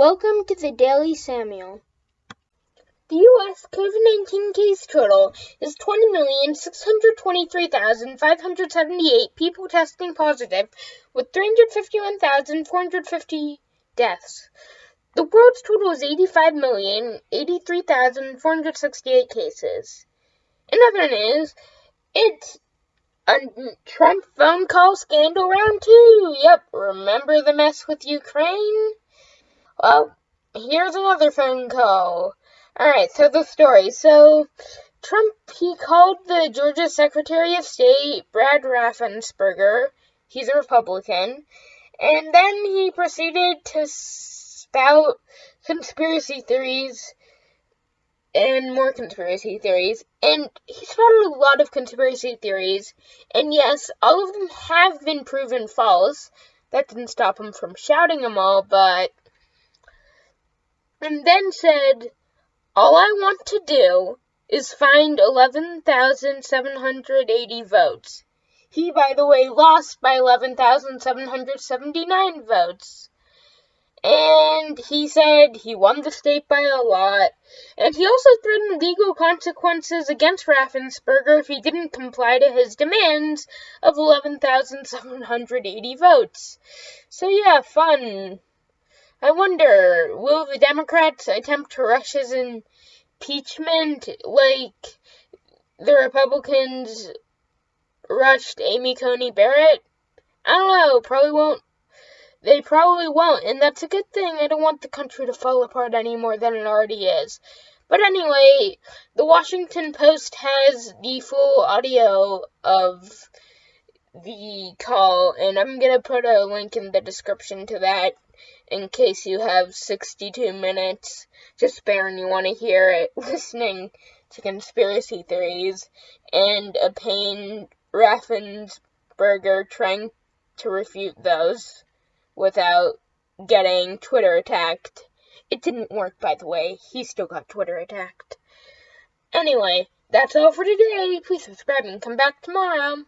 Welcome to the Daily Samuel. The U.S. COVID 19 case total is 20,623,578 people testing positive, with 351,450 deaths. The world's total is 85,083,468 cases. In other news, it's a Trump phone call scandal round two. Yep, remember the mess with Ukraine? Well, here's another phone call. Alright, so the story. So, Trump, he called the Georgia Secretary of State, Brad Raffensperger. He's a Republican. And then he proceeded to spout conspiracy theories and more conspiracy theories. And he spouted a lot of conspiracy theories. And yes, all of them have been proven false. That didn't stop him from shouting them all, but and then said, All I want to do is find 11,780 votes. He, by the way, lost by 11,779 votes. And he said he won the state by a lot. And he also threatened legal consequences against Raffensperger if he didn't comply to his demands of 11,780 votes. So, yeah, fun. I wonder, will the Democrats attempt to rush his impeachment like the Republicans rushed Amy Coney Barrett? I don't know, probably won't. They probably won't, and that's a good thing. I don't want the country to fall apart any more than it already is. But anyway, the Washington Post has the full audio of the call, and I'm gonna put a link in the description to that in case you have 62 minutes to spare and you want to hear it listening to conspiracy theories and a pain Raffensperger trying to refute those without getting Twitter attacked. It didn't work, by the way. He still got Twitter attacked. Anyway, that's all for today. Please subscribe and come back tomorrow.